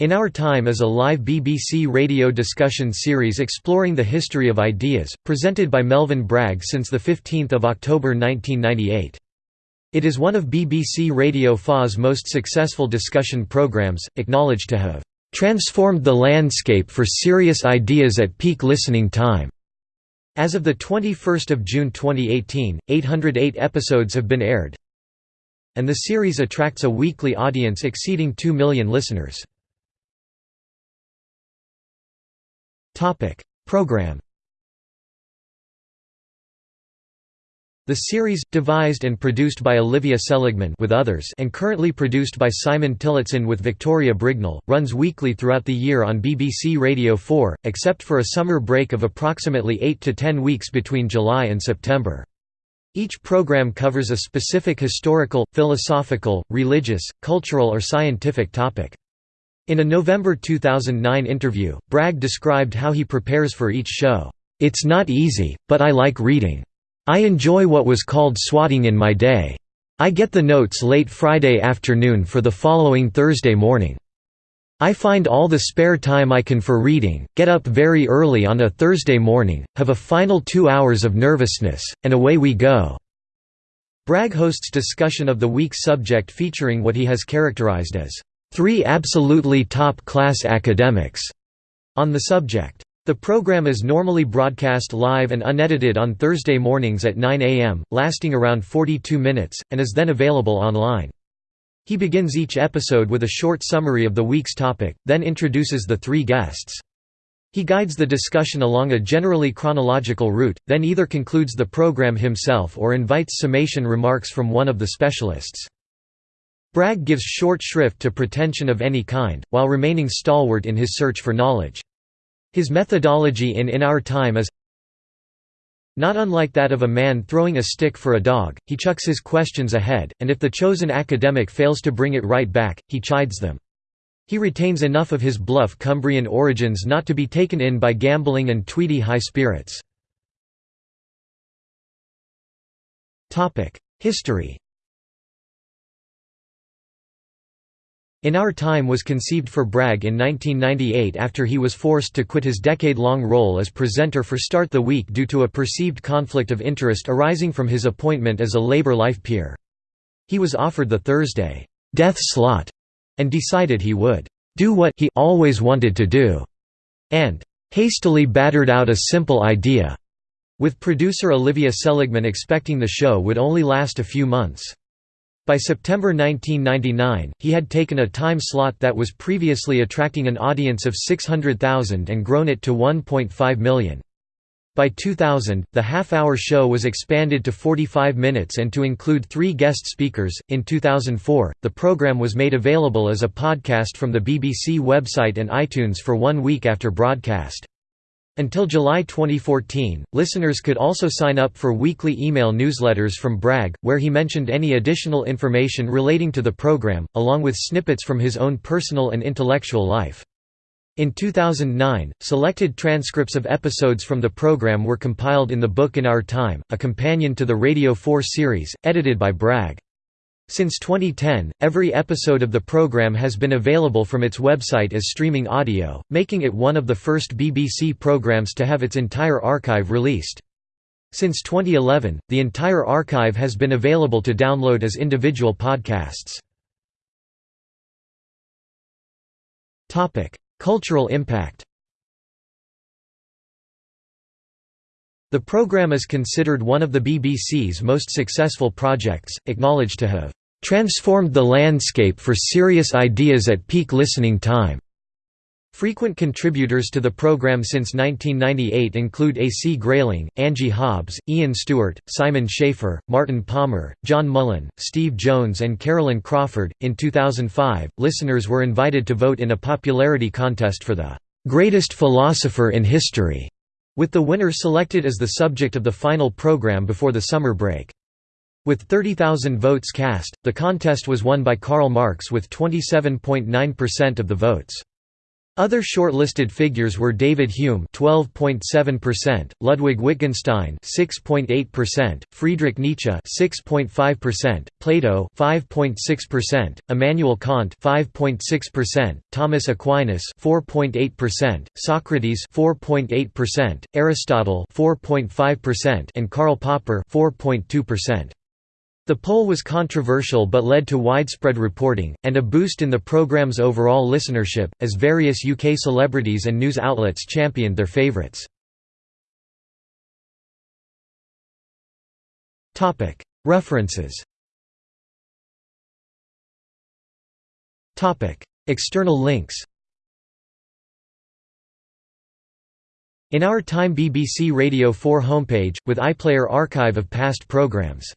In Our Time is a live BBC radio discussion series exploring the history of ideas, presented by Melvyn Bragg since 15 October 1998. It is one of BBC Radio 4's most successful discussion programmes, acknowledged to have "...transformed the landscape for serious ideas at peak listening time." As of 21 June 2018, 808 episodes have been aired, and the series attracts a weekly audience exceeding 2 million listeners. Topic Program The series, devised and produced by Olivia Seligman with others and currently produced by Simon Tillotson with Victoria Brignall, runs weekly throughout the year on BBC Radio 4, except for a summer break of approximately 8 to 10 weeks between July and September. Each program covers a specific historical, philosophical, religious, cultural or scientific topic. In a November 2009 interview, Bragg described how he prepares for each show. It's not easy, but I like reading. I enjoy what was called swatting in my day. I get the notes late Friday afternoon for the following Thursday morning. I find all the spare time I can for reading, get up very early on a Thursday morning, have a final two hours of nervousness, and away we go." Bragg hosts discussion of the week's subject featuring what he has characterized as three absolutely top-class academics on the subject. The program is normally broadcast live and unedited on Thursday mornings at 9 a.m., lasting around 42 minutes, and is then available online. He begins each episode with a short summary of the week's topic, then introduces the three guests. He guides the discussion along a generally chronological route, then either concludes the program himself or invites summation remarks from one of the specialists. Bragg gives short shrift to pretension of any kind, while remaining stalwart in his search for knowledge. His methodology in In Our Time is not unlike that of a man throwing a stick for a dog, he chucks his questions ahead, and if the chosen academic fails to bring it right back, he chides them. He retains enough of his bluff Cumbrian origins not to be taken in by gambling and tweedy high spirits. History In Our Time was conceived for Bragg in 1998 after he was forced to quit his decade-long role as presenter for Start the Week due to a perceived conflict of interest arising from his appointment as a Labour life peer. He was offered the Thursday, "'death slot' and decided he would "'do what he always wanted to do' and "'hastily battered out a simple idea' with producer Olivia Seligman expecting the show would only last a few months. By September 1999, he had taken a time slot that was previously attracting an audience of 600,000 and grown it to 1.5 million. By 2000, the half-hour show was expanded to 45 minutes and to include three guest speakers. In 2004, the program was made available as a podcast from the BBC website and iTunes for one week after broadcast. Until July 2014, listeners could also sign up for weekly email newsletters from Bragg, where he mentioned any additional information relating to the program, along with snippets from his own personal and intellectual life. In 2009, selected transcripts of episodes from the program were compiled in the book In Our Time, a companion to the Radio 4 series, edited by Bragg. Since 2010, every episode of the program has been available from its website as streaming audio, making it one of the first BBC programs to have its entire archive released. Since 2011, the entire archive has been available to download as individual podcasts. Cultural impact The programme is considered one of the BBC's most successful projects, acknowledged to have "...transformed the landscape for serious ideas at peak listening time." Frequent contributors to the programme since 1998 include A. C. Grayling, Angie Hobbs, Ian Stewart, Simon Schaffer, Martin Palmer, John Mullan, Steve Jones, and Carolin Crawford. In 2005, listeners were invited to vote in a popularity contest for the greatest philosopher in history with the winner selected as the subject of the final program before the summer break. With 30,000 votes cast, the contest was won by Karl Marx with 27.9% of the votes. Other shortlisted figures were David Hume (12.7%), Ludwig Wittgenstein (6.8%), Friedrich Nietzsche (6.5%), Plato (5.6%), Immanuel Kant (5.6%), Thomas Aquinas (4.8%), Socrates (4.8%), Aristotle (4.5%), and Karl Popper (4.2%). The poll was controversial but led to widespread reporting, and a boost in the programme's overall listenership, as various UK celebrities and news outlets championed their favourites. References External links In Our Time BBC Radio 4 homepage, with iPlayer archive of past programmes